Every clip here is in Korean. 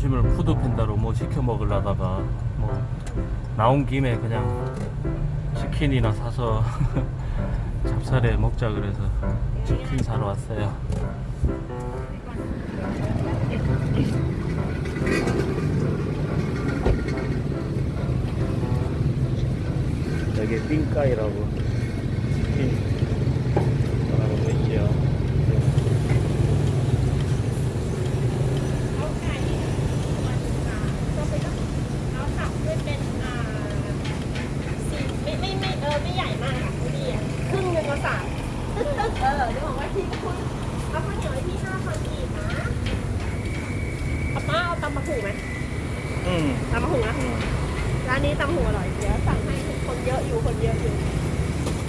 점심을 푸드팬다로 뭐 시켜 먹으려다가 뭐 나온 김에 그냥 치킨이나 사서 찹쌀에 먹자 그래서 치킨 사러 왔어요. 여기 삥까이라고 ำมะหูไหม 응. ตำมะหูนะร้านนี้ตำมะหูอร่อยเดี๋ยวสั่งให้คนเยอะอยู่คนเยอะอยู่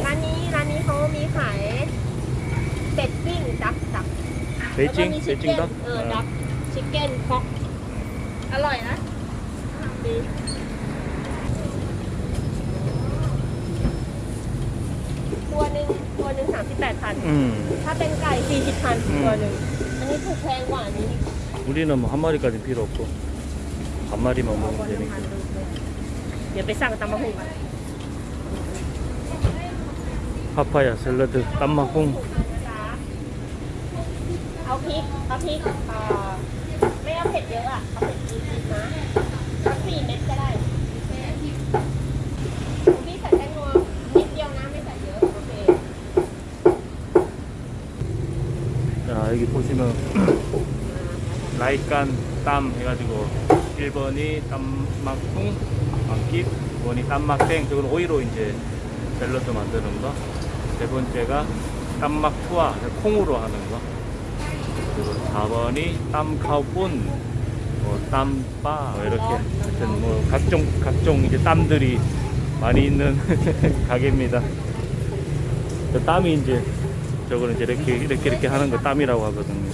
ร้านนี้ร้านนี้เขามีขายเป็ดปิ้งดักดัก แล้วก็มี 베이징? ชิคเก้น 베이징 닭? เออดักชิคเก้นคอกอร่อยนะดีตัวหนึ่งตัวหนึ่งสามสิบแปดพัน 응. ถ้าเป็นไก่สี่สิบพัน อืม ตัวหนึ่งอันนี้ถูกแพงกว่าอันนี้ 우리는 뭐 한 마리까지 필요 없고 한 마리만 먹으면 되니까. 옆에 싸고 땀마콩 파파야 샐러드 땀마콩 아우 라이깐 땀 해가지고 1번이 땀막콩 막깁 2번이 땀막땡 저건 오이로 이제 샐러드 만드는 거 세 번째가 땀막투아 콩으로 하는 거. 그리고 4번이 땀카우뿐 뭐 땀바 뭐 이렇게. 하여튼 뭐 각종 각종 이제 땀들이 많이 있는 가게입니다. 저 땀이 이제 저거는 이제 이렇게 이렇게 이렇게 하는 거 땀이라고 하거든요.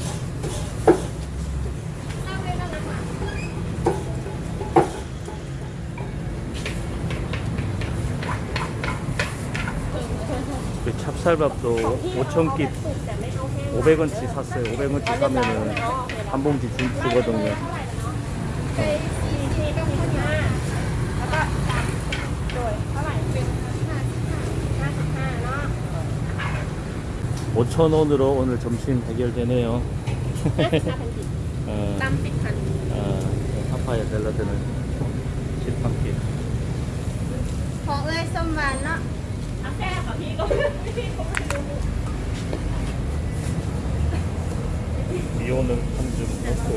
그 찹쌀밥도 5,000끼 500원치 샀어요. 500원치 사면은 한 봉지 주, 주거든요. ไปสี่ทีก็มีข้าวเหนียวแล้วก็สามโดยเท่าไหร่เป็นห้าสิบห้าห้าสิบห้าเนาะ 5,000원으로 오늘 점심 해결되네요. ห้าพันกี่ 어, ตั้มสิบพัน 어, 파파야 샐러드는 10한 끼. พอเอ้ยส้มหวานเนาะ เอาแค่กับพี่ก็พี่ก็ไม่รู้ 미오는 한 줌 넣고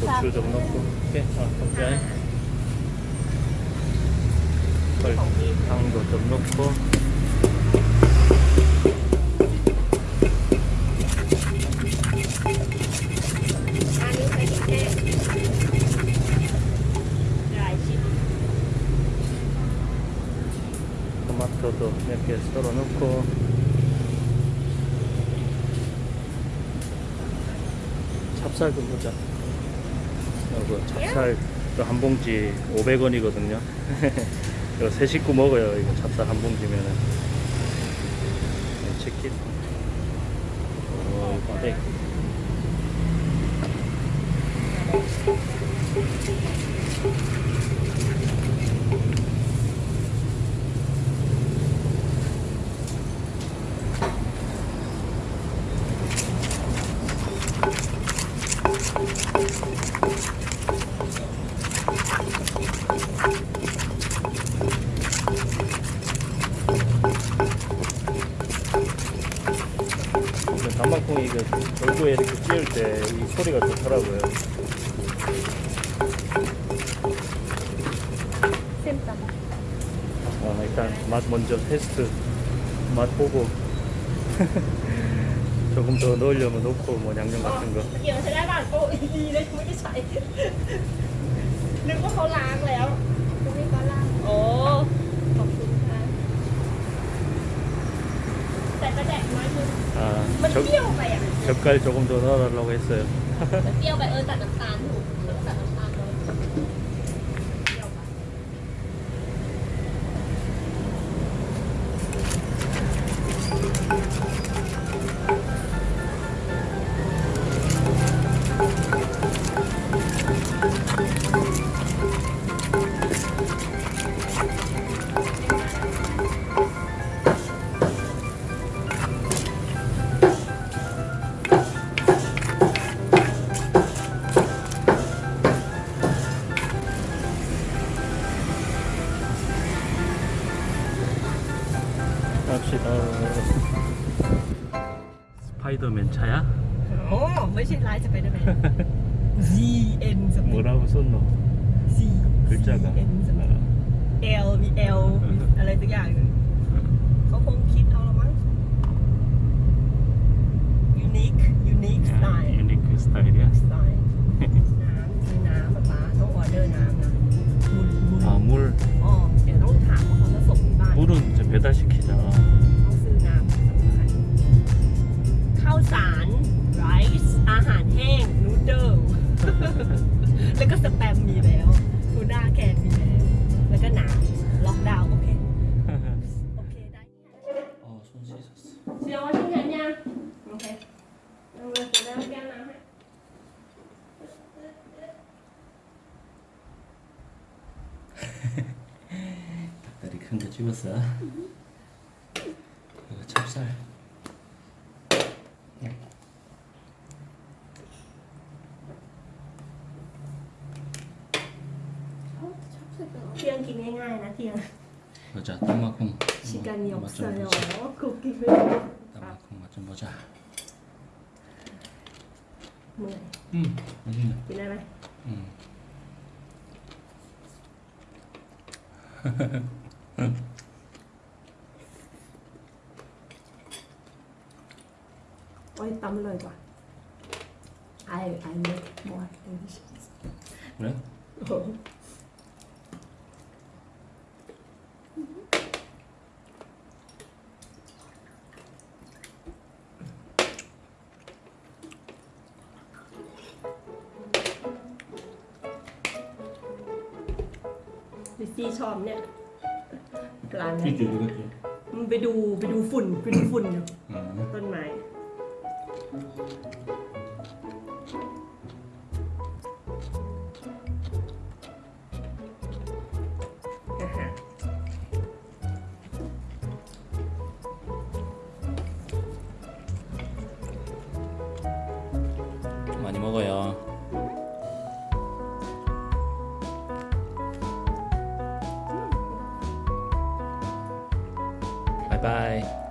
고추 좀 넣고 오케이 아 감사해 설탕도 좀 넣고 토마토도 몇 개 썰어 넣고. 찹쌀 좀 보자. 이거 찹쌀도 한 봉지 500원이거든요. 이거 세 식구 먹어요 이거 찹쌀 한 봉지면은. 네, 치킨. 어, 이거 네. 단방콩이 이거 절구에 이렇게 찧을 때 이 소리가 좋더라고요. 어, 일단 맛 먼저 테스트 맛 보고 조금 더 넣으려면 넣고 뭐 양념 같은 거. 아, 적, 젓갈 조금 더 넣어달라고 했어요. 스파이더맨 차야? โอ้ไม่ใช่ไลน์จะไปได้ไหม Z N สมิธ 뭐라고 썼노? Z 글자가 N สมิธ 어. L มี L มีอะไรสักอย่างหนึ่งเขาคงคิดเอาละมั้ง unique unique 야, style 유니크 스타일이야? สไตล์น้ำซื้ แล้วก็สแปมมีแล้วทูน่าแกนมีแล้ว แล้วก็น้ำล็อกดาวน์โอเค โอเคได้ 어, 손 씻었어. เชียวว่าชิ้นเห็นยังโอเคเอาเลยเดี๋ยวน้ำแก้วน้ำให้ 닭다리 큰 거 찍었어. 이거 찹쌀. 피한 김에 하나 피한 보자 땀마콩 시간이 없어요 고기를 땀마콩 맛좀 보자 뭐래? 음 맛있네 기나라 음 어이 땀 흘러봐 아유 아유 뭐할 그래? 어 อ้โหลิซซี่ชอบเนี่ยร้านนี้ 찌지, 그겠지. มึงไปดูไปดูฝุ่นไปดูฝุ่นอยู่ 음. ต้นไม้อ่าฮะ 많이 먹어요. Bye bye.